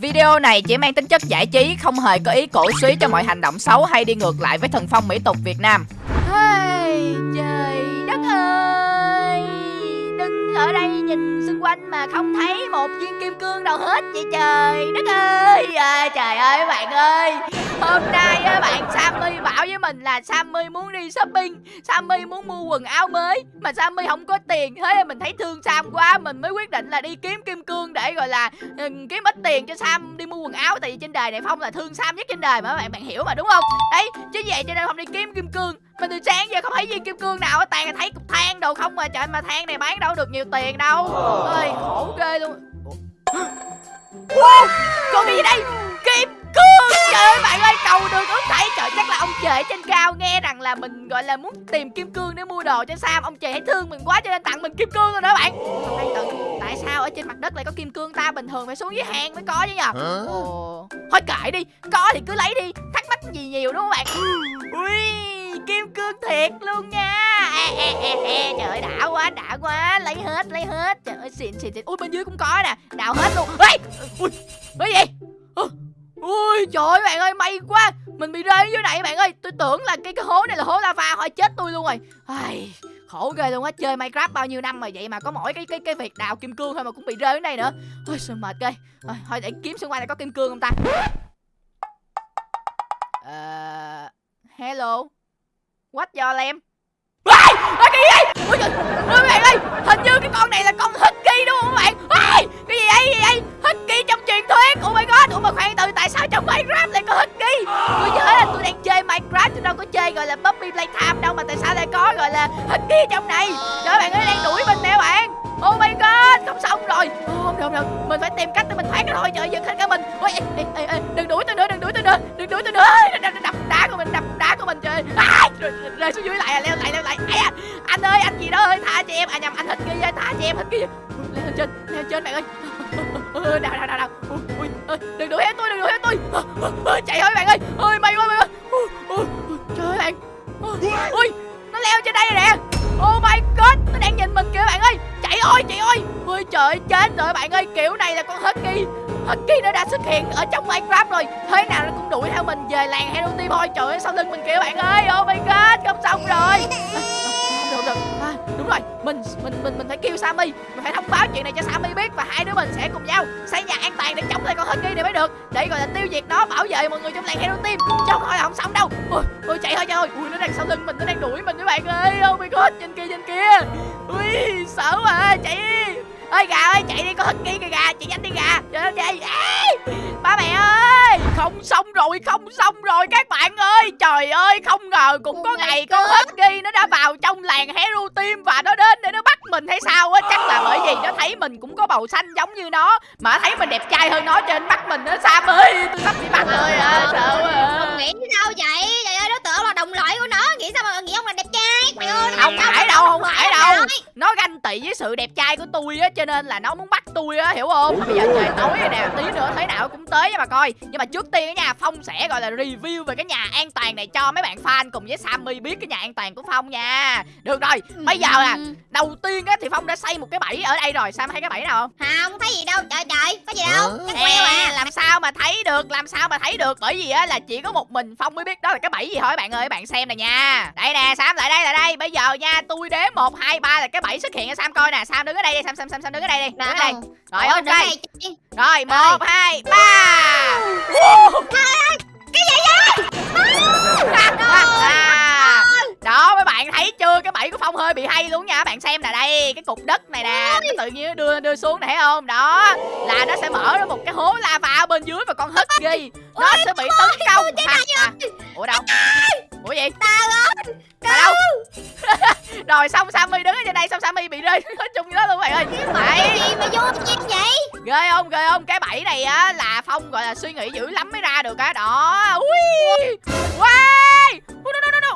Video này chỉ mang tính chất giải trí, không hề có ý cổ suý cho mọi hành động xấu hay đi ngược lại với thần phong mỹ tục Việt Nam. Hey, trời đất ơi, đứng ở đây nhìn xung quanh mà không thấy một viên kim cương đâu hết vậy trời đất ơi. À, trời ơi bạn ơi, hôm nay á bạn Sammy bảo với mình là Sammy muốn đi shopping, Sammy muốn mua quần áo mới mà Sammy không có tiền, thế là mình thấy thương Sam quá, mình mới quyết định là đi kiếm kim cương để gọi là kiếm ít tiền cho Sam đi mua quần áo. Tại vì trên đời này Phong là thương Sam nhất trên đời mà bạn bạn hiểu mà đúng không? Đấy, chứ vậy cho nên Phong đi kiếm kim cương. Mà từ sáng giờ không thấy viên kim cương nào toàn là thấy cục than đồ không mà trời mà than này bán đâu được nhiều tiền đâu. Ơi khổ ghê luôn. Wow, còn cái gì đây? Kim cương trời ơi bạn ơi cầu đường ước thấy trời chắc là ông trời trên cao nghe rằng là mình gọi là muốn tìm kim cương để mua đồ cho sam ông trời thấy thương mình quá cho nên tặng mình kim cương rồi đó bạn. Khoan từ tại sao ở trên mặt đất lại có kim cương ta? Bình thường phải xuống dưới hang mới có chứ nhờ. Ồ. Thôi kệ đi. Có thì cứ lấy đi. Thắc mắc gì nhiều đúng không bạn? Ui kim cương thiệt luôn nha. À, à, à. trời ơi đã quá đã quá. Lấy hết lấy hết. Trời ơi xịn xịn xịn. Ui bên dưới cũng có nè. Đào hết luôn. Ui ui cái gì ui trời ơi bạn ơi may quá. Mình bị rơi dưới này bạn ơi. Tôi tưởng là cái cái hố này là hố lava thôi chết tôi luôn rồi. Ai, khổ ghê luôn á. Chơi minecraft bao nhiêu năm mà vậy mà có mỗi cái cái cái việc đào kim cương thôi mà cũng bị rơi dưới này nữa. Ôi sao mệt ghê. Thôi, thôi để kiếm xung quanh này có kim cương không ta? Uh, hello. What your em gọi là Puppy Playtime đâu Mà tại sao lại có gọi là Husky trong này? Trời bạn ấy đang đuổi mình nè bạn. Oh my god Không xong rồi oh, Không được không được. Mình phải tìm cách để mình thoát cái thôi Trời giật hết cả mình. Ôi, ê, ê, ê, ê, Đừng đuổi tôi nữa Đừng đuổi tôi nữa Đừng đuổi tôi nữa. Đập, đập đá của mình Đập đá của mình trời. À, rơi, rơi xuống dưới lại à, leo lại leo lại. À, anh ơi anh gì đó ơi tha cho em. À nhầm anh thích kia ơi tha cho em thích kia leo lên trên leo trên bạn ơi. Ờ, đào đào đào đào. Ui, ui, ơi, đừng đuổi hết tôi đừng đuổi hết tôi. Ờ, ờ, chạy thôi bạn ơi. Ơi may quá may quá. Leo trên đây rồi nè oh my god, nó đang nhìn mình kìa bạn ơi. Chạy ơi chạy ơi. Ôi trời, chết rồi bạn ơi. Kiểu này là con husky. Husky nó đã xuất hiện ở trong minecraft rồi. Thế nào nó cũng đuổi theo mình về làng Hello team thôi. Trời ơi, sau lưng mình kìa bạn ơi. Oh my god, không xong rồi đúng rồi mình mình mình mình phải kêu Sammy. Mình phải thông báo chuyện này cho Sammy biết và hai đứa mình sẽ cùng nhau xây nhà an toàn để chống lại con husky này mới được. Để gọi là tiêu diệt nó bảo vệ mọi người trong làng hero team. Chứ không thôi là không xong đâu. Ôi, ôi chạy thôi chạy thôi. Ui nó đang sau lưng mình nó đang đuổi mình các bạn ơi. Oh my god trên kia trên kia. Ui sợ mà chạy đi ơi gà ơi chạy đi con husky kìa gà chạy nhanh đi gà. Trời ơi chạy Ê, ba mẹ ơi. Không xong rồi không xong rồi các bạn ơi. Trời ơi không ngờ cũng có ngày con husky nó đã vào trong làng hero team và nó đến để nó bắt mình hay sao á. Chắc là bởi vì nó thấy mình cũng có bầu xanh giống như nó mà thấy mình đẹp trai hơn nó cho nên bắt mình nó sam ơi tôi sắp bị bắt rồi à sợ quá à. Ông nghĩ sao vậy? Trời nó ganh tị với sự đẹp trai của tôi á cho nên là nó muốn bắt tôi á hiểu không bây giờ trời tối rồi nè tí nữa thế nào cũng tới mà coi nhưng mà trước tiên á nha phong sẽ gọi là review về cái nhà an toàn này cho mấy bạn fan cùng với sammy biết cái nhà an toàn của phong nha được rồi bây giờ à Ừ. đầu tiên á thì phong đã xây một cái bẫy ở đây rồi sam thấy cái bẫy nào không Không thấy gì đâu. Trời trời, có gì đâu. Chắc Nè, queo à. làm sao mà thấy được làm sao mà thấy được bởi vì á là chỉ có một mình phong mới biết đó là cái bẫy gì thôi bạn ơi bạn xem nè nha đây nè sam lại đây lại đây bây giờ nha tôi đếm một hai ba là cái bẫy xuất hiện cho sam coi nè. Sam đứng ở đây đi sam sam sam sam đứng ở đây đi. Đứng ở đây. Rồi ok rồi một hai ba. Cái gì vậy? Đó mấy bạn thấy chưa? Cái bẫy của phong hơi bị hay luôn nha. Bạn xem nè đây cái cục đất này nè nó tự nhiên đưa đưa xuống này thấy không? Đó là nó sẽ mở ra một cái hố lava ở bên dưới và con husky nó sẽ bị tấn công. ủa đâu ủa gì ơi. mà đâu? Rồi xong sammy đứng ở trên đây xong sammy bị rơi nói chung như đó luôn bạn ơi. Cái đấy gì mà vô chuyện vậy? ghê không? Ghê không? Cái bẫy này á là phong gọi là suy nghĩ dữ lắm mới ra được á. Đó. Ui! Wow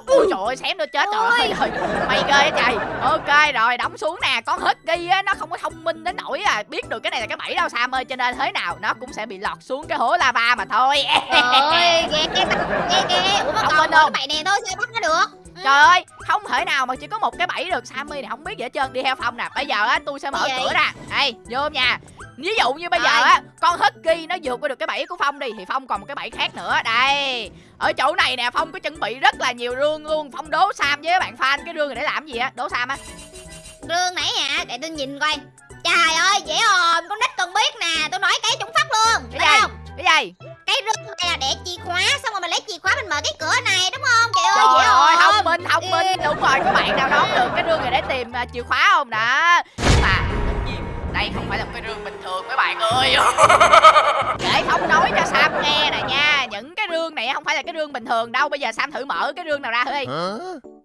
Ui trời ơi xém nữa chết rồi. Ôi. trời mày ghê trời. Ok rồi đóng xuống nè. Con husky á nó không có thông minh đến nỗi à biết được cái này là cái bẫy đâu sam ơi. Cho nên thế nào nó cũng sẽ bị lọt xuống cái hố lava mà thôi. Ôi, ghê ghê ghê ghê. Ủa mà Không còn mỗi bậy này thôi sao bắt nó được? Trời ơi, không thể nào mà chỉ có một cái bẫy được Sammy này không biết gì hết trơn. Đi theo Phong nè. Bây giờ á, tôi sẽ mở cửa ra. Đây, vô nha ví dụ như bây giờ á con husky nó vượt qua được cái bẫy của phong đi thì phong còn một cái bẫy khác nữa đây ở chỗ này nè phong có chuẩn bị rất là nhiều rương luôn phong đố sam với bạn fan cái rương này để làm gì á đố sam á Rương nãy hả? Để tôi nhìn coi. Trời ơi, dễ ồn, con nít còn biết nè, tôi nói cái chúng phát luôn. cái gì không? cái gì Cái rương này là để chìa khóa, xong rồi mình lấy chìa khóa mình mở cái cửa này đúng không? Trời ơi, Trời dễ ơi, thông minh, thông minh Đúng rồi, có bạn nào đoán được cái rương này để tìm à, chìa khóa không đó Nhưng mà, đây không phải là một cái rương bình thường mấy bạn ơi. Để không nói cho Sam nghe nè nha Những cái rương này không phải là cái rương bình thường đâu Bây giờ Sam thử mở cái rương nào ra thử đi.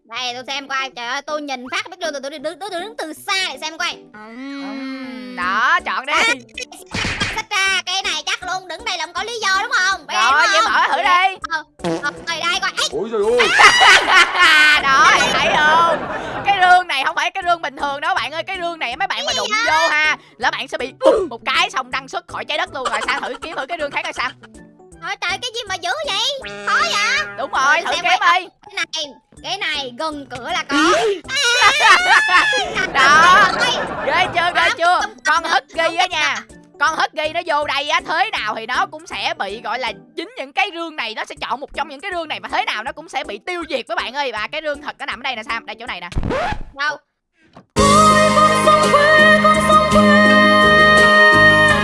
Đây tôi xem coi, trời ơi, tôi nhìn phát biết rương từ tôi đứng, tôi đứng từ xa để xem coi. Đó, chọn đi. Xách ra, cái này chắc luôn, đứng đây là không có lý do đúng không? Giờ Rồi, vậy mở thử đi. Ờ, Rồi đây coi, Ôi trời ơi này không phải cái rương bình thường đâu bạn ơi Cái rương này mấy bạn mà đụng vô ha Là bạn sẽ bị một cái xong đăng xuất khỏi trái đất luôn Rồi Sam thử kiếm thử cái rương khác coi Sam Trời trời cái gì mà dữ vậy? Khó vậy? Đúng rồi, thử kiếm đi Cái này, cái này gần cửa là có. Đó. Ghê chưa, ghê chưa Con không, husky á nha con husky nó vô đây á thế nào thì nó cũng sẽ bị gọi là chính những cái rương này nó sẽ chọn một trong những cái rương này mà thế nào nó cũng sẽ bị tiêu diệt các bạn ơi. Và cái rương thật nó nằm ở đây nè sao? Đây chỗ này nè. Đâu?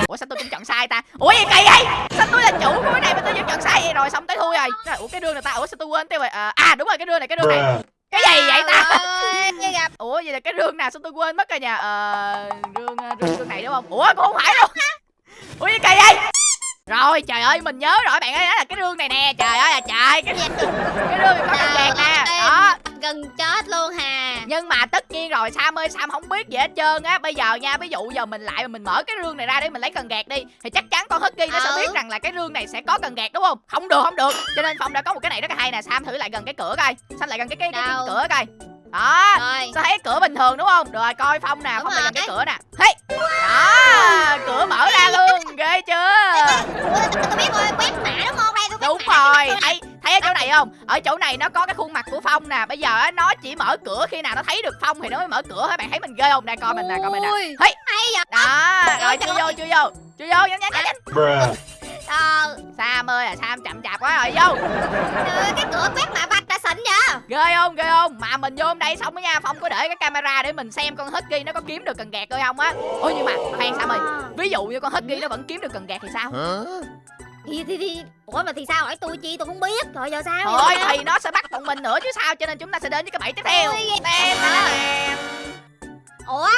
ủa sao tôi cũng chọn sai ta? Ủa gì kỳ vậy? Sao tôi là chủ của cái này mà tôi vẫn chọn sai vậy? Rồi xong tới thui rồi. Ủa cái rương này ta? Ủa sao tôi quên tiêu rồi à, à đúng rồi cái rương này cái rương này cái gì vậy ta? Gặp. Ủa vậy là cái rương nào sao tôi quên mất rồi nha ờ rương rương rương này đúng không? Ủa cũng không phải luôn. Ủa gì kỳ vậy? Rồi trời ơi mình nhớ rồi bạn ơi đó là cái rương này nè. Trời ơi là trời cái cái rương có cần kẹt nè. Đó gần chết luôn hà. nhưng mà tất nhiên rồi Sam ơi Sam không biết gì hết trơn á. Bây giờ nha ví dụ giờ mình lại mà mình mở cái rương này ra để mình lấy cần gạt đi thì chắc chắn con husky nó sẽ Ừ. biết rằng là cái rương này sẽ có cần gạt đúng không? Không được không được. Cho nên phong đã có một cái này rất là hay nè Sam thử lại gần cái cửa coi. Sam lại gần cái cái, cái, cái cửa coi. Đó. Rồi. sao thấy cửa bình thường đúng không? Rồi coi phong nè phong lại gần cái cửa nè. Hey! Đó cửa mở ra luôn ghê chưa? Tôi, biết rồi, quét mã đúng không? Đây đúng rồi. thấy thấy ở chỗ này không? Ở chỗ này nó có cái khuôn mặt của phong nè. Bây giờ á, nó chỉ mở cửa khi nào nó thấy được phong thì nó mới mở cửa các bạn thấy mình ghê không? Đây coi mình nè coi mình nè. Ui, Hey. hay vậy? đó rồi chưa ơi. vô chưa vô. Chưa vô nhanh nhanh nhanh nhanh. Ờ, sam ơi à sam chậm chạp quá rồi vô. Trời cái cửa quét mã vạch đã xịn vậy? ghê không? Ghê không? Mà mình vô đây xong đó nha phong có để cái camera để mình xem con husky nó có kiếm được cần gạt hay không á. Ôi nhưng mà khoan sam ơi. Ví dụ như con husky nó vẫn kiếm được cần gạt thì sao Thì, thì, thì, ủa mà thì sao hỏi tôi chi tôi không biết. Rồi giờ sao thôi giờ thì nó sẽ bắt bọn mình nữa chứ sao? Cho nên chúng ta sẽ đến với cái bẫy tiếp theo. Tem, ủa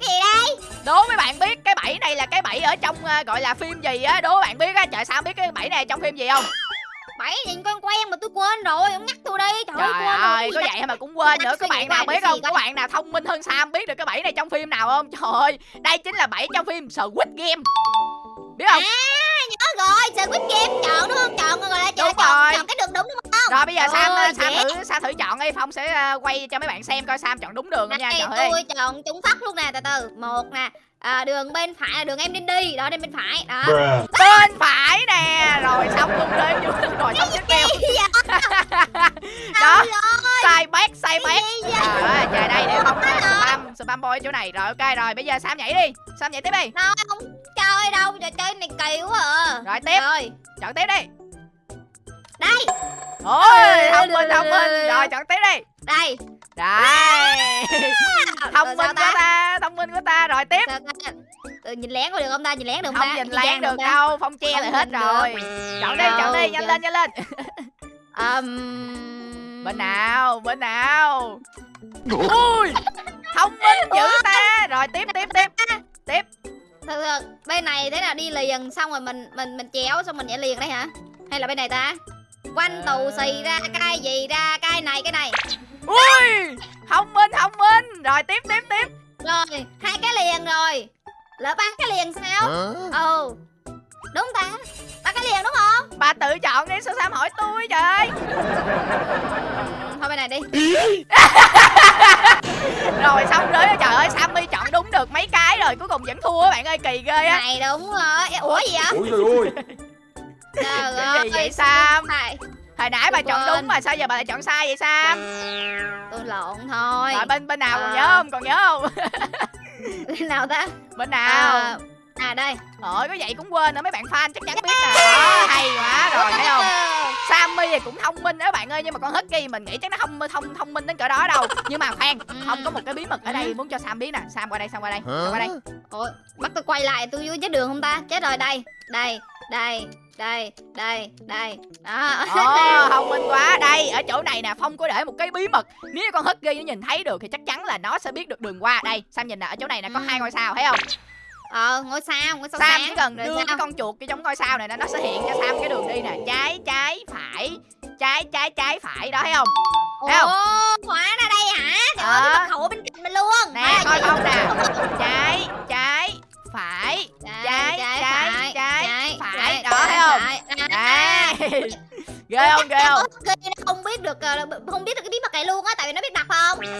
cái gì đây? Đố mấy bạn biết cái bẫy này là cái bẫy ở trong ờ, gọi là phim gì á? Đố bạn biết á trời sao không biết cái bẫy này trong phim gì không? Bảy nhìn quen quen mà tôi quên rồi ông nhắc tôi đi. Trời, ơi trời quên rồi. ơi có vậy mà cũng quên nữa. nghĩ bạn nào biết không? có coi. bạn nào thông minh hơn sam biết được cái bẫy này trong phim nào không? Trời ơi đây chính là bẫy trong phim Squid Game. Biết không? Nhớ rồi Squid Game chọn đúng không? Chọn rồi là chọn Đúng chọn, rồi. chọn cái đường đúng đúng không? Rồi bây giờ sam Ôi, sam dễ. thử sam thử chọn đi phong sẽ ờ, quay cho mấy bạn xem coi sam chọn đúng đường không nha. Đây trời ơi. tôi chọn trúng phát luôn nè từ từ. Một nè à, đường bên phải là đường em nên đi. Đó bên bên phải. Đó. Bruh. bên phải nè. Rồi xong luôn đi rồi xong tiếp theo. đó. Sai bét sai bét ơi, trời đây để Trời ơi. spam spam boy ở chỗ này. Rồi ok rồi. Bây giờ sam nhảy đi. Sam nhảy tiếp đi. Đâu không chơi đâu. Trò chơi này kỳ quá à. Rồi tiếp. Rồi. Chọn tiếp đi. Đây. Ôi thông minh thông minh rồi chọn tiếp đi. đây đây thông minh của ta? thông minh của ta. Rồi tiếp? Ừ, nhìn lén có được không ta? Nhìn lén được không không ta? nhìn gian lén được đâu phong che Không lại hết nhìn rồi. Chọn đi chọn đi nhanh lên nhanh lên. Ừm, bên nào bên nào? Ui thông minh dữ ta. Rồi tiếp tiếp tiếp. Tiếp. Từ từ, bên này thế nào? Đi liền xong rồi mình mình mình chéo xong mình nhảy liền đây hả? Hay là bên này ta? Quanh tù xì ra cái gì ra? Cái này cái này ui thông minh thông minh. Rồi tiếp tiếp tiếp. Rồi hai cái liền rồi. Lỡ ba cái liền sao? Ừ. Đúng ta. Ba cái liền đúng không? Bà tự chọn đi sao sam hỏi tôi trời ơi thôi bên này đi. Rồi xong rồi. Trời ơi sammy chọn đúng được mấy cái rồi cuối cùng vẫn thua á bạn ơi kỳ ghê á. Này đúng rồi. Ủa gì vậy? Ôi trời ơi. Trời gì vậy ơi sam? này hồi nãy bà Tôi chọn đúng mà sao giờ bà lại chọn sai vậy sam tôi lộn thôi rồi bên bên nào còn À. nhớ không còn nhớ không bên nào ta bên nào à, À đây. Trời có vậy cũng quên nữa mấy bạn fan chắc chắn biết nè. Đó, hay quá rồi thấy không? Sammy thì cũng thông minh đó bạn ơi nhưng mà con Husky mình nghĩ chắc nó không thông thông minh đến cỡ đó đâu. Nhưng mà khoan, không có một cái bí mật ở đây muốn cho Sam biết nè. Sam qua đây, Sam qua đây. Sam qua đây. Ủa, bắt tôi quay lại tôi dưới chết đường không ta? Chết rồi đây. Đây, đây, đây, đây, đây. Đó. Ồ, thông minh quá. Đây, ở chỗ này nè, Phong có để một cái bí mật. Nếu con Husky nó nhìn thấy được thì chắc chắn là nó sẽ biết được đường qua. Đây, Sam nhìn nè, ở chỗ này nè có Ừ. hai ngôi sao thấy không? Ờ, ngôi sao, ngôi sao Sam sáng. chỉ cần Rồi đưa sao? cái con chuột cái giống ngôi sao này nè, nó sẽ hiện cho Sam cái đường đi nè. Trái, trái, phải. Trái, trái, trái, phải. Đó thấy không? Thấy không? Hóa ra ghê không, ghê không? Ghê, nó không biết được ờ, không biết được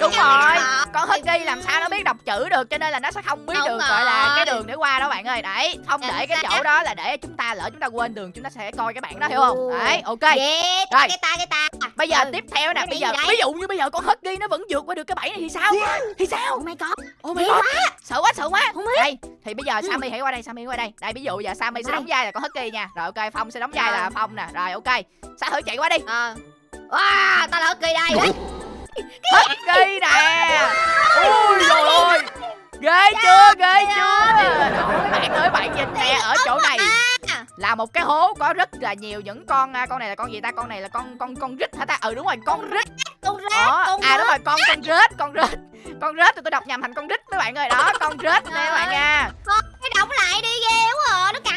Đúng rồi. Con Husky làm sao nó biết đọc chữ được cho nên là nó sẽ không biết Đúng được gọi là cái rồi. đường để qua đó bạn ơi. Đấy, không Chính để cái chỗ đó là để chúng ta lỡ chúng ta quên đường chúng ta sẽ coi cái bảng đó hiểu không? Đấy, ok. Yeah, Rồi. cái ta cái ta Bây giờ Ừ. tiếp theo nè, bây giờ ví dụ như bây giờ con Husky nó vẫn vượt qua được cái bẫy này thì sao? Thì sao? oh my god Oh my god. Sợ quá, sợ quá. Đây, thì bây giờ Sammy hãy qua đây, Sammy qua đây. Đây ví dụ giờ Sammy sẽ đóng vai là con Husky nha. Rồi ok, Phong sẽ đóng vai là Rồi. Phong nè. Rồi ok. Sa thử chạy qua đi. ờ wow ta là kỳ đây Đấy, Husky nè. Ui trời ơi. Ghê chưa, ghê chưa? Bạn ơi, bạn nhìn nè ở chỗ này là một cái hố có rất là nhiều những con à, con này là con gì ta? Con này là con con con rít hả ta? Ừ đúng rồi, con rít. con rết Đó. con À đúng rồi, con con rết, con rết. Con rết thì tôi đọc nhầm thành con rít các bạn ơi. Đó, con rết nè các bạn nha. cái đóng lại đi ghê quá à. nó cắn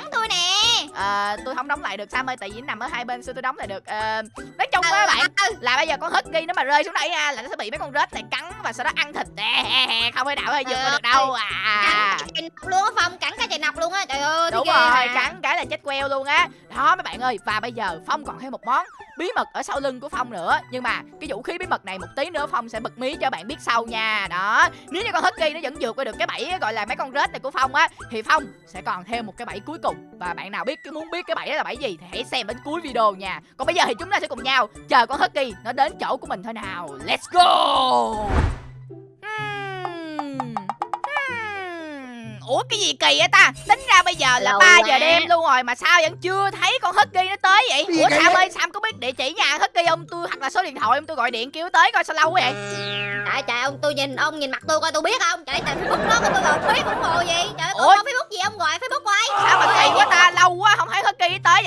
Ờ, tôi không đóng lại được Sam ơi tại vì nó nằm ở hai bên xưa tôi đóng lại được? Ờ, nói chung á Ừ, bạn ừ. là bây giờ con husky nó mà rơi xuống đây nha là nó sẽ bị mấy con rết này cắn và sau đó ăn thịt. Nè, không thể nào hay vượt qua được đâu à. Cắn luôn á phong cắn cái chạy nọc luôn á trời ơi đúng rồi cắn cái là chết queo luôn á. Đó mấy bạn ơi và bây giờ phong còn thêm một món bí mật ở sau lưng của phong nữa. Nhưng mà cái vũ khí bí mật này một tí nữa phong sẽ bật mí cho bạn biết sau nha. Đó, nếu như con husky nó vẫn vượt qua được cái bẫy gọi là mấy con rết này của phong á, thì phong sẽ còn thêm một cái bẫy cuối cùng. Và bạn nào biết muốn biết cái bẫy đó là bẫy gì thì hãy xem đến cuối video nha. Còn bây giờ thì chúng ta sẽ cùng nhau chờ con husky nó đến chỗ của mình thôi nào. Let's go! Ủa cái gì kỳ vậy ta? Tính ra bây giờ là Lâu 3 giờ đêm luôn rồi Mà sao vẫn chưa thấy con Husky nó tới vậy? Ủa Sam vậy? ơi Sam có biết địa chỉ nhà Husky không? Tôi Hoặc là số điện thoại không tôi gọi điện kêu tới coi sao lâu quá vậy. Trời trời ông tôi nhìn ông nhìn mặt tôi coi tôi biết không? Trời trời facebook nó tôi gọi facebook ủng hộ gì trời ơi Ủa? có facebook gì ông gọi facebook quay Sao mà kỳ quá ta? Lâu quá không thấy Husky tới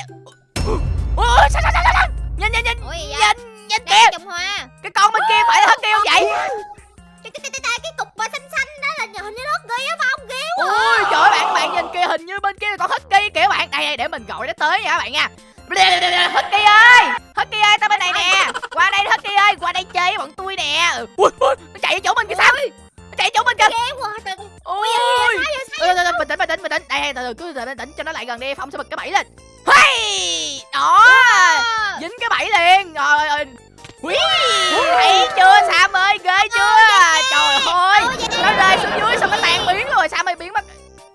Ủa sao sao sao sao Nhìn nhìn nhìn. Vậy? Nhìn nhìn kìa. Cái con bên kia phải là Husky không vậy? Cái cục mà xanh xanh là hình như nó ghê á phong ghê quá Ôi trời ơi, bạn bạn nhìn kia hình như bên kia là con Husky kìa bạn Đây đây để mình gọi nó tới nha các bạn nha. Husky ơi Husky ơi tao bên này nè. Qua đây Husky ơi qua đây chơi với bọn tôi nè. Ui, ui, nó chạy ở chỗ mình kìa sao? Nó chạy ở chỗ mình kìa. Trời Ôi. bình tĩnh bình tĩnh bình tĩnh. Đây từ từ cứ từ từ bình tĩnh cho nó lại gần đi. Phong sẽ bật cái bẫy lên. Hey! đó. Dính cái bẫy liền. Rồi Ui, thấy chưa Sam ơi ghê chưa? trời ơi nó rơi xuống dưới xong nó tan biến rồi Sam ơi biến mất.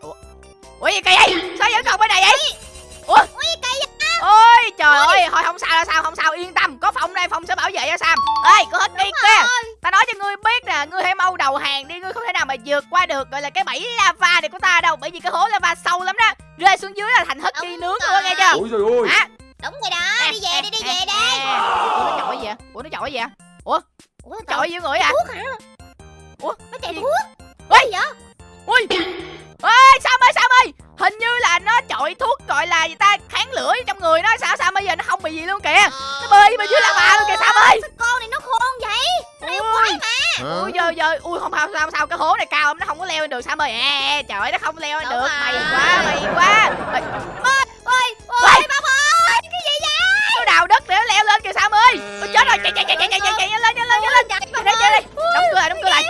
Ủa? Ủa gì kỳ vậy? Sao vẫn còn bên này vậy? Ủa? Ôi trời ơi thôi không sao đâu sao không sao yên tâm. Có phong đây phong sẽ bảo vệ cho sam. Ê có hết đi kia. ta nói cho ngươi biết nè ngươi hãy mau đầu hàng đi ngươi không thể nào mà vượt qua được gọi là cái bẫy lava này của ta đâu bởi vì cái hố lava sâu lắm đó. Rơi xuống dưới là thành husky Đúng nướng luôn nghe chưa? Ôi trời ơi. Hả đúng rồi đó đi về đi đi về đi ủa nó chọi gì vậy? Ủa nó chọi gì vậy? Ủa chọi với người à? thuốc hả? Ủa? nó chạy Gì? thuốc. Ui! Gì vậy? Ui! Ê sam ơi sam ơi! Hình như là nó chọi thuốc gọi là gì ta? Kháng lửa trong người nó. Sao sao bây giờ nó không bị gì luôn kìa. Nó bơi bên dưới lava luôn kìa sam ơi. Sao con này nó khôn vậy? Nó yêu quái mà. Ui giờ giờ ui không sao sao sao cái hố này cao lắm nó không có leo lên được sam ơi. À, trời ơi nó không leo lên được. mày quá mày quá. Ê, ơi ôi chết rồi. Chạy chạy chạy chạy chạy chạy chạy lên lên nhanh lên. Chạy đây chạy đây đóng cửa lại đóng cửa lại.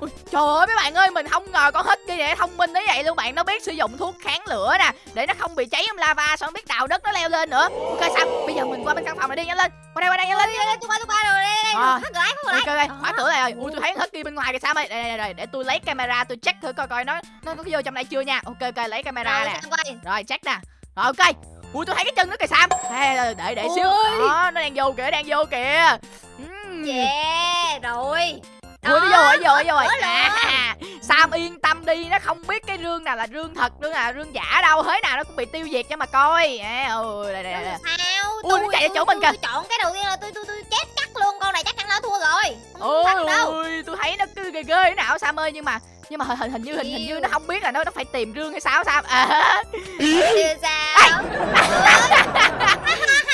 Ui, trời ơi mấy bạn ơi mình không ngờ con husky này thông minh đến vậy luôn. Bạn nó biết sử dụng thuốc kháng lửa nè để nó không bị cháy trong lava xong nó biết đào đất nó leo lên nữa. Ok sam bây giờ mình qua bên căn phòng này đi nhanh lên. Qua đây qua đây nhanh lên. Tôi qua tôi qua rồi đây phát ok ok khóa cửa lại rồi. Ui tôi thấy husky bên ngoài kìa sam ơi đây đây đây để tôi lấy camera tôi check thử coi coi nó nó có vô trong đây chưa nha. Ok ok lấy camera nè. sao rồi check nè. Rồi ok ui tôi thấy cái chân nó kìa sam. Ê, để để xíu Ôi. đó nó đang vô kìa đang vô kìa. Ừm. yeah rồi. Ui nó vô rồi, vô rồi, vô rồi. À, Sam yên tâm đi nó không biết cái rương nào là rương thật rương nào là rương giả đâu. Thế nào nó cũng bị tiêu diệt cho mà coi. À, ừ đây đây đây sao? Ui, tôi nó chạy vào chỗ mình kìa. tôi chọn cái đầu tiên là tôi tôi tôi chết chắc luôn con này chắc chắn nó thua rồi. Không thắng đâu. ôi tôi thấy nó cứ ghê ghê thế nào Sam ơi nhưng mà nhưng mà hình hình, như hình, hình như nó không biết là nó nó phải tìm rương hay sao Sam. À, Chưa sao?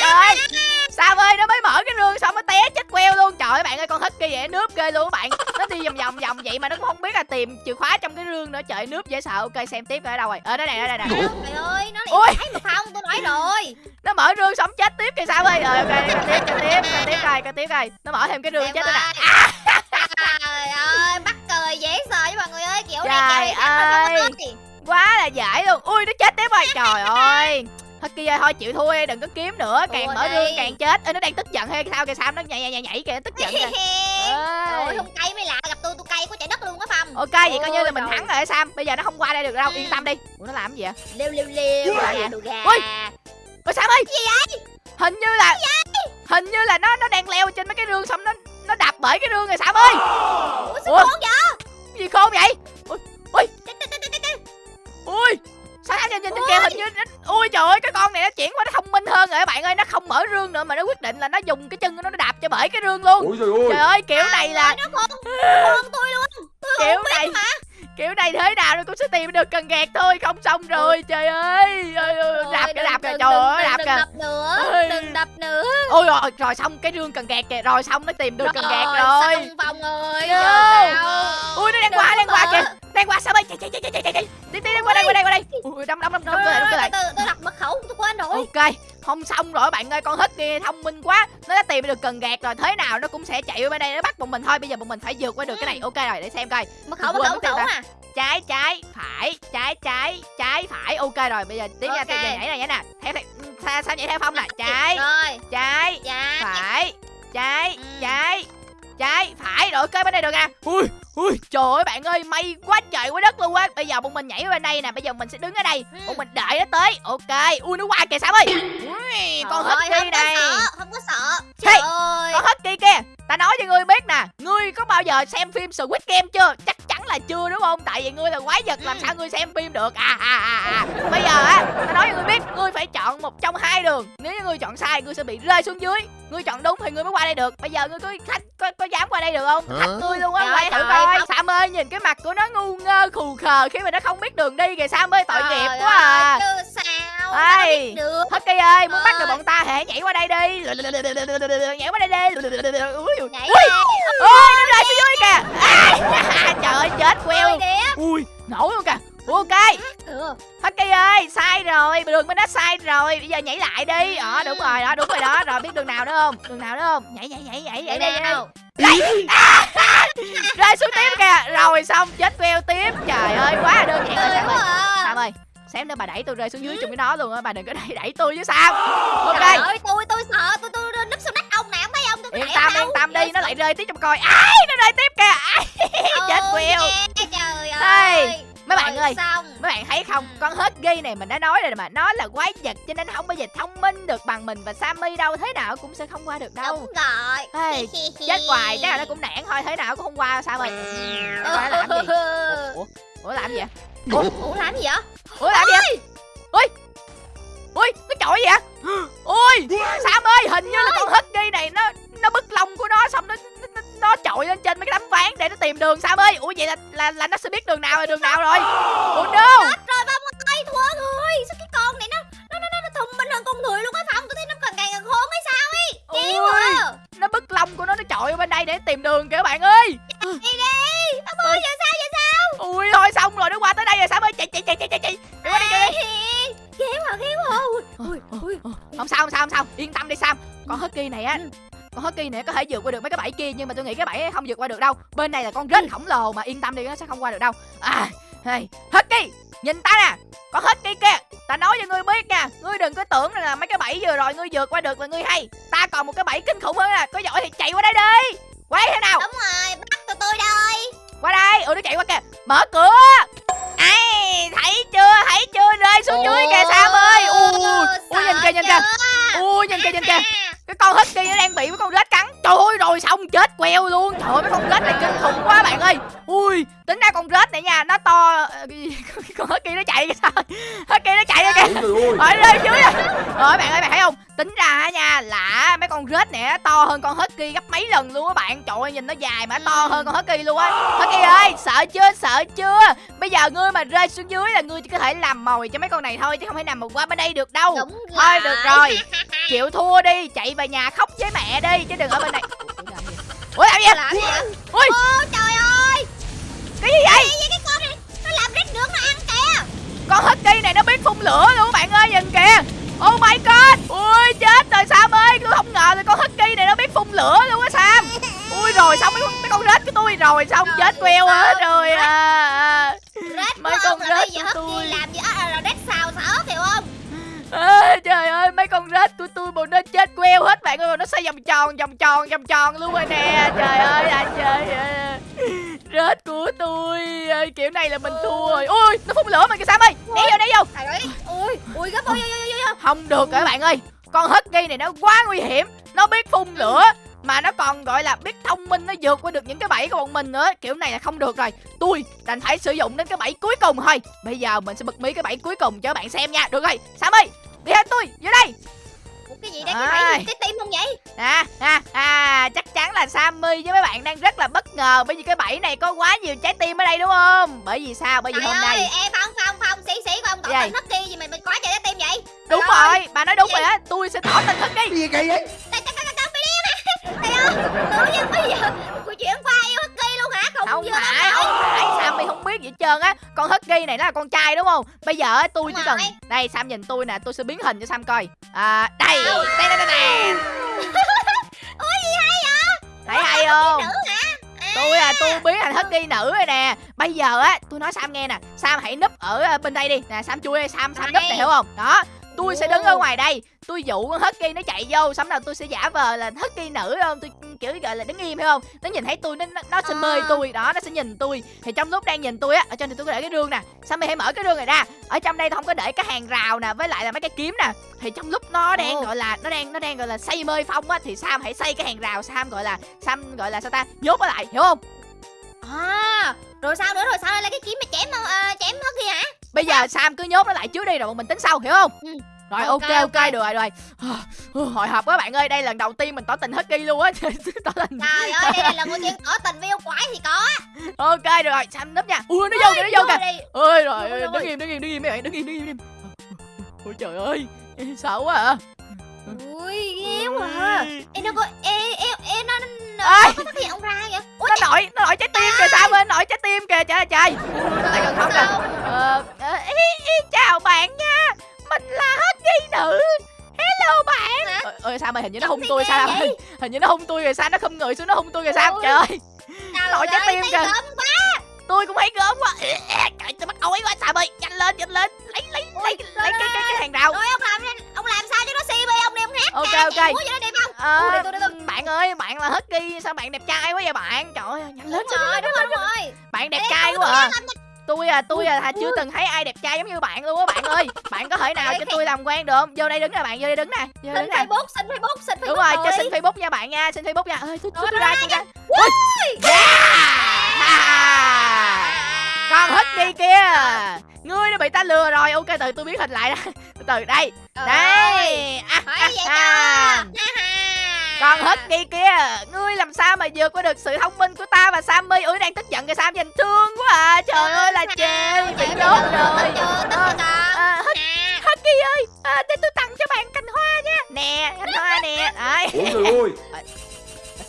Trời ơi Sam ơi nó mới mở cái rương xong nó té chết queo luôn. Trời ơi bạn ơi con husky vậy nướp ghê luôn các bạn. Nó đi vòng vòng vòng vậy mà nó cũng không biết là tìm chìa khóa trong cái rương nữa. Trời nướp dễ sợ. Ok xem tiếp ở đâu rồi. Ở đây này đây này nè trời ơi nó lại phải mà không tôi nói rồi. Nó mở rương xong kìa sao ơi rồi ok coi tiếp coi tiếp coi tiếp coi coi tiếp coi nó mở thêm cái rương Em chết nữa nè. trời ơi bắt cười dễ sợ với mọi người ơi kiểu này Trời rồi ơi. có gì. quá là dễ luôn. Ui nó chết tiếp rồi. Trời ơi. Husky ơi thôi chịu thua đi đừng có kiếm nữa. Càng mở đi. rương càng chết. Ê, nó đang tức giận hay sao kìa sao nó nhảy nhảy nhảy, nhảy kìa tức giận kìa. Trời ơi Ê. không cay mới lạ gặp tôi tôi cay quá trời đất luôn á Phong. Ok vậy coi như là Ôi mình thắng rồi hả sam. Bây giờ nó không qua đây được đâu. Ừ. yên tâm đi. Ủa nó làm cái gì vậy? Lêu lêu lêu Ui. gà đồ gà. Ui. ôi sam ơi hình như là hình như là nó nó đang leo trên mấy cái rương xong nó nó đạp bởi cái rương rồi sam ơi! Ủa sao Ủa? khốn vậy? Cái gì khôn vậy? Chết, chết. ui sao nhìn nhìn trên kia hình như nó, ui trời ơi cái con này nó chuyển qua nó thông minh hơn rồi các bạn ơi nó không mở rương nữa mà nó quyết định là nó dùng cái chân của nó nó đạp cho bởi cái rương luôn. Trời ơi! Trời ơi kiểu này là nó khôn khôn tôi luôn. Tôi kiểu này mà kiểu này thế nào nó cũng sẽ tìm được cần gạt thôi không xong rồi trời ơi đạp kìa đừng- đạp kìa đừng- trời đừng- ơi đạp đừng kìa. đập nữa Ôi. đừng đập nữa. Ôi rồi rồi xong cái rương cần gạt kìa rồi xong nó tìm được cần gạt rồi. xong giờ sao? Ui nó đang Đừng qua đang qua kìa đang qua sao ơi chạy chạy chạy chạy chạy chạy đi đi đang qua đây qua đây qua đây. Ui đâm đâm đâm đâm cơ lại đâm rồi, lại. tôi đặt mật khẩu tôi quên rồi ok không xong rồi bạn ơi con hít kia thông minh quá. Nó đã tìm được cần gạt rồi. Thế nào nó cũng sẽ chạy qua đây nó bắt bọn mình thôi. Bây giờ bọn mình phải vượt qua được cái này. Ok rồi để xem coi. Mật khẩu mật khẩu tiêu khẩu mà trái trái phải trái trái trái phải. Ok rồi bây giờ tiếp nha Ok. tiếp giờ nhảy này nhảy nè theo theo sao, nhảy theo phong nè? Trái trái dạ phải trái Ừ. trái trái phải rồi ok bên đây được nè ui ui trời ơi bạn ơi may quá trời quá đất luôn á. Bây giờ bọn mình nhảy qua bên đây nè bây giờ mình sẽ đứng ở đây. Ừ. bọn mình đợi nó tới ok. Ui nó qua kìa sao ơi. Ui con không có này sợ không có sợ. Hey, trời ơi. con husky kia ta nói cho ngươi biết nè ngươi có bao giờ xem phim Squid Game chưa? Chắc là chưa đúng không? Tại vì ngươi là quái vật làm sao ngươi xem phim được? À à à à. Bây giờ á ta nói cho ngươi biết ngươi phải chọn một trong hai đường. Nếu như ngươi chọn sai ngươi sẽ bị rơi xuống dưới. Ngươi chọn đúng thì ngươi mới qua đây được. Bây giờ ngươi có khách có, có dám qua đây được không? Thách ngươi luôn á quay thử coi. không. sam ơi nhìn cái mặt của nó ngu ngơ khù khờ khi mà nó không biết đường đi kìa. Sam ơi tội nghiệp quá à. sao? Ê. được? Husky ơi, muốn bắt được Ơi. bọn ta hãy nhảy qua đây đi. Nhảy qua đây đi. Ui, nhảy Ui, ôi, nó rơi xuống dưới kìa. Trời ơi, chết queo Ui, nổ luôn kìa. Ok, ừ. Husky ơi, sai rồi. Đường bên đó sai rồi. Bây giờ nhảy lại đi. Ờ, đúng rồi, đó, đúng rồi đó. Rồi biết đường nào nữa không? Đường nào nữa không? Nhảy, nhảy, nhảy, nhảy, nhảy, nhảy, nhảy. nào? Rơi xuống tiếp kìa. Rồi xong, chết queo tiếp. Trời ơi, quá đơn giản rồi tươi Sam ơi. à. Sam ơi Xem nữa bà đẩy tôi rơi xuống dưới chung với nó luôn á. Bà đừng có đẩy đẩy tôi chứ sao Ok. Trời ơi, tôi tôi sợ, tôi tôi yên tâm yên tâm đi nó lại rơi tiếp cho coi. Ai nó rơi tiếp kìa. Ai, chết queo Trời ơi. mấy bạn ơi xong. mấy bạn thấy không? Ừ. con hết ghi này mình đã nói rồi mà nó là quái vật cho nên không bao giờ thông minh được bằng mình và Sammy đâu. Thế nào cũng sẽ không qua được đâu. Đúng rồi. Ê, chết hoài chắc là nó cũng nản thôi. Thế nào cũng không qua sao rồi. Nó làm gì? Ủa ủa làm gì vậy? Ủa, Ủa làm gì vậy? ủa làm gì vậy? Ui ui nó chọi gì vậy ui Sam ơi hình như là tìm đường Sam ơi. Ủa vậy là là, là nó sẽ biết đường nào là đường nào rồi? Ủa no nhưng mà tôi nghĩ cái bẫy không vượt qua được đâu. Bên này là con rết khổng lồ mà yên tâm đi nó sẽ không qua được đâu. À hey, Husky nhìn ta nè. Con Husky kia ta nói cho ngươi biết nha. Ngươi đừng có tưởng là mấy cái bẫy vừa rồi ngươi vượt qua được là ngươi hay. Ta còn một cái bẫy kinh khủng hơn nè. Có giỏi thì chạy qua đây đi. Qua đây thế nào? Đúng rồi, bắt tụi tôi đây. qua đây. Ừ nó chạy qua kìa. Mở cửa. Ai thấy chưa? Thấy chưa? Rơi xuống dưới kìa sam ơi. Ui ui nhìn kìa nhìn kìa. ui nhìn kìa nhìn kìa. Cái con husky nó đang bị với con rết cắn trời ơi, rồi xong chết queo luôn? Trời ơi, mấy con rết này kinh khủng quá bạn ơi. Ui tính ra con rết này nha nó to ờ, con hết kia nó chạy kìa sao? Hết kia nó chạy rồi kìa. Ở đây dưới à rồi bạn ơi bạn thấy không? Tính ra nha là mấy con rết này nó to hơn con husky gấp mấy lần luôn á bạn. Trời ơi nhìn nó dài mà nó to hơn con husky luôn á. Husky ơi sợ chưa? Sợ chưa? Bây giờ ngươi mà rơi xuống dưới là ngươi chỉ có thể làm mồi cho mấy con này thôi chứ không thể nào mà qua bên đây được đâu. Đúng thôi được rồi. Chịu thua đi chạy về nhà khóc với mẹ đi chứ đừng ở bên này. Ủa làm gì? Làm gì? Ô trời ơi cái gì vậy? Cái con này nó làm rết nướng nó ăn kìa. Con husky này nó biết phun lửa luôn bạn ơi nhìn kìa. Oh my god. Ui chết rồi sam ơi tôi không ngờ là con husky này nó biết phun lửa luôn á sam. Ui rồi xong mấy con mấy con rết của tôi rồi xong Rồi, chết queo hết rồi à, rết Mấy con rết của tôi. làm gì á là rết xào ớt hiểu không? À, trời ơi mấy con rết của tôi bộ nó chết queo hết bạn ơi nó xoay vòng tròn vòng tròn vòng tròn luôn rồi nè trời ơi anh trời ơi rết của tôi. Kiểu này là mình thua rồi. Ui nó phun lửa mà kìa sam ơi. Né vô né vô. Ui ui gấp ôi ôi ôi không được các bạn ơi? Con husky này nó quá nguy hiểm. Nó biết phun lửa mà nó còn gọi là biết thông minh nó vượt qua được những cái bẫy của bọn mình nữa. Kiểu này là không được rồi. Tôi đành phải sử dụng đến cái bẫy cuối cùng thôi. Bây giờ mình sẽ bật mí cái bẫy cuối cùng cho các bạn xem nha. Được rồi. Sam ơi đi theo tôi gì Ai. cái bẫy trái tim không vậy à, à, à chắc chắn là Sammy với mấy bạn đang rất là bất ngờ bởi vì cái bẫy này có quá nhiều trái tim ở đây đúng không bởi vì sao bởi vì trời hôm ơi nay em phong phong phong xí xí của ông tỏ Gì? tình hất kia gì mà mình quá trời trái tim vậy đúng Trời ơi. rồi bà nói đúng rồi á tôi sẽ tỏ tình hết đi Cái gì kỳ vậy Trời ơi tự nhiên bây giờ Cuộc chuyện qua yêu hất kia luôn hả Không không phải. đâu. không phải. Sammy không biết gì hết trơn á? Con husky này nó là con trai đúng không? Bây giờ á tôi chỉ cần đây Sam nhìn tôi nè tôi sẽ biến hình cho Sam coi. À đây. Đây đây đây đây. Ủa gì hay vậy? Thấy hay không? Nữ hả? Tôi à tôi biến thành husky nữ rồi nè. Bây giờ á tôi nói sam nghe nè. Sam hãy núp ở à, bên đây đi. Nè sam chui sam sam núp này hiểu không? Đó tôi sẽ đứng ở ngoài đây. Tôi dụ con husky nó chạy vô xong nào tôi sẽ giả vờ là husky nữ không? Tôi kiểu gọi là đứng im hiểu không? Nó nhìn thấy tôi nó nó, sẽ À. mời tôi đó nó sẽ nhìn tôi. Thì trong lúc đang nhìn tôi á ở trên này tôi có để cái rương nè. Sam hãy mở cái rương này ra? Ở trong đây tôi không có để cái hàng rào nè với lại là mấy cái kiếm nè. Thì trong lúc nó đang Ồ. gọi là nó đang nó đang gọi là xây mơi phong á thì sam hãy xây cái hàng rào sam gọi là sam gọi là sao ta? Nhốt nó lại hiểu không? À Rồi sao nữa? Rồi sao là cái kiếm mà chém uh, chém hất kia hả? Bây giờ Sam cứ nhốt nó lại trước đi rồi bọn mình tính sau hiểu không? Ừ. Rồi ok Ok, ok, ok. được rồi rồi. Ừ, Hồi hộp quá bạn ơi, đây lần đầu tiên mình tỏ tình Husky luôn á. tỏ tình. Trời ơi đây là lần đầu tiên ở tình với yêu quái thì có Ok được rồi, Sam núp nha. Ui nó vô kìa, nó vô kìa. Ôi rồi, đứng im, đứng im, đứng im mấy bạn, đứng im, đứng im. Ôi trời ơi, sợ quá à. Ui ghê quá à. Ê nó có Ê ê ê nó nó nó phát hiện ông ra vậy Ủa Nó nổi, nó nổi trái tim kìa Sam ơi, nổi trái tim kìa, trời ơi trời. Lại gần không kìa. sao Ờ, ờ, chào bạn nha. Nữ. Hello bạn. Hả? Ôi, ôi Sam ơi, hình như nó hung tôi sao? vậy? Hình như nó hung tôi rồi sao nó không người xuống nó hung tôi rồi sao? Ôi. Trời ơi. Nổi trái ơi, tim kìa. tôi cũng thấy gớm quá trời tôi bắt ói quá sao ơi nhanh lên nhanh lên lấy lấy lấy Ôi, lấy cái cái cái hàng rào Rồi ông làm ông làm sao cho nó si bê ông đi ông hát Ok, ok. Ờ, bạn ơi bạn là husky sao bạn đẹp trai quá vậy bạn trời ơi nhanh lên Đúng rồi đúng rồi đúng rồi bạn đẹp trai quá à tôi à tôi à chưa từng thấy ai đẹp trai giống như bạn luôn á bạn ơi. Bạn có thể nào cho tôi làm quen được không? Vô đây đứng nè bạn vô đây đứng nè vô đây đứng nè. Facebook xin Facebook xin Facebook đúng rồi cho đi. xin facebook nha bạn nha xin facebook nha. Ơi tôi tôi ra con husky kia ngươi đã bị ta lừa rồi. Ok từ tôi biến hình lại đó từ từ đây. Ơi, đây. À, Hỏi à, à. Ha. Con Husky kia Ngươi làm sao mà vượt qua được sự thông minh của ta và Sammy Ui đang tức giận kìa Sam nhìn thương quá à Trời ơi là chê Bị giờ rồi Ờ, à, Hus- À. Husky ơi à, Để tôi tặng cho bạn cành hoa nha Nè cành hoa nè Ôi trời ơi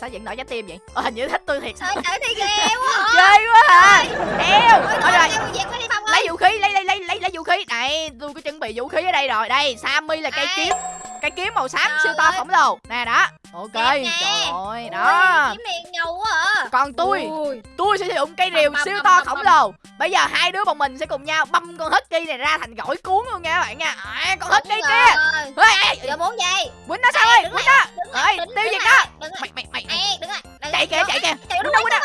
Sao vẫn nổi trái tim vậy Ờ, Hình như thích tôi thiệt Trời trời thì ghê quá hả Ghê quá à Eo Ôi, Thôi rồi đi lấy vũ khí lấy lấy lấy lấy lấy vũ khí này tôi có chuẩn bị vũ khí ở đây rồi đây Sammy là cây kiếm cây kiếm màu xám Trời siêu to ơi. khổng lồ nè đó. Ok trời ơi Ui, đó kiếm miệng ngầu quá à. Còn tôi Ui. tôi sẽ sử dụng cây rìu Băm, siêu băm, to băm, khổng lồ. Bây giờ hai đứa bọn mình sẽ cùng nhau băm con husky này ra thành gỏi cuốn luôn nha các bạn nha. À, con Đúng kia. ê Giờ muốn gì? Quýnh nó sao ơi quýnh nó. ơi tiêu diệt nó. lại. mày mày mày chạy kìa chạy kìa. Quýnh nó quýnh nó.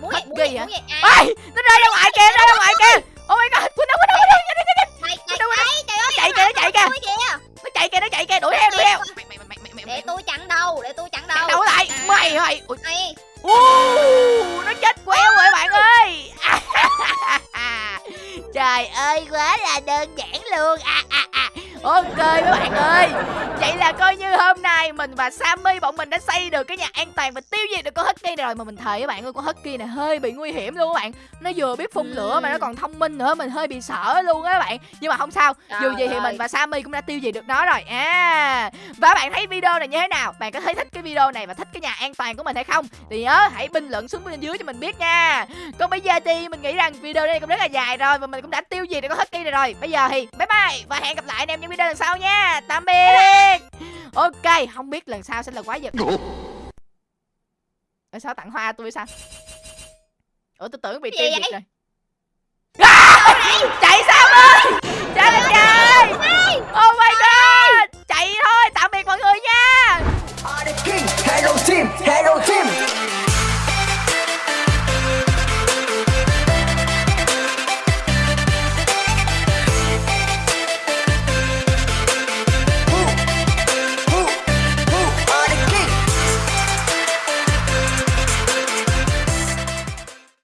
muốn gì, hả? À, ê nó rơi ra ngoài kìa rơi ra ngoài kìa. oh my god đuổi theo đuổi theo. Để tôi chặn đầu để tôi chặn đầu đầu lại. À. mày mày. Ui, nó chết quéo rồi bạn ơi. Trời ơi quá là đơn giản luôn. À, à, à. ok mấy bạn ơi. Vậy là coi như hôm nay mình và Sammy bọn mình đã xây được cái nhà an toàn và tiêu diệt được con Này rồi mà mình thề với bạn ơi con Husky này hơi bị nguy hiểm luôn các bạn. Nó vừa biết phun lửa mà nó còn thông minh nữa mình hơi bị sợ luôn á các bạn. Nhưng mà không sao dù gì thì mình và Sammy cũng đã tiêu diệt được nó rồi. À và bạn thấy video này như thế nào? Bạn có thấy thích cái video này và thích cái nhà an toàn của mình hay không? Thì nhớ hãy bình luận xuống bên dưới cho mình biết nha. Còn bây giờ thì mình nghĩ rằng video này cũng rất là dài rồi và mình cũng đã tiêu diệt được con Husky này rồi. Bây giờ thì bye bye và hẹn gặp lại anh em trong video lần sau nha. Tạm biệt. Ok không biết lần sau sẽ là quái vật Ê, sao tặng hoa tôi sao? Ủa tôi tưởng bị tiêu diệt rồi. À, Chạy sao ơi Trời ơi. Trời Oh my god. Chạy thôi tạm biệt mọi người nha. Hero team, hero team.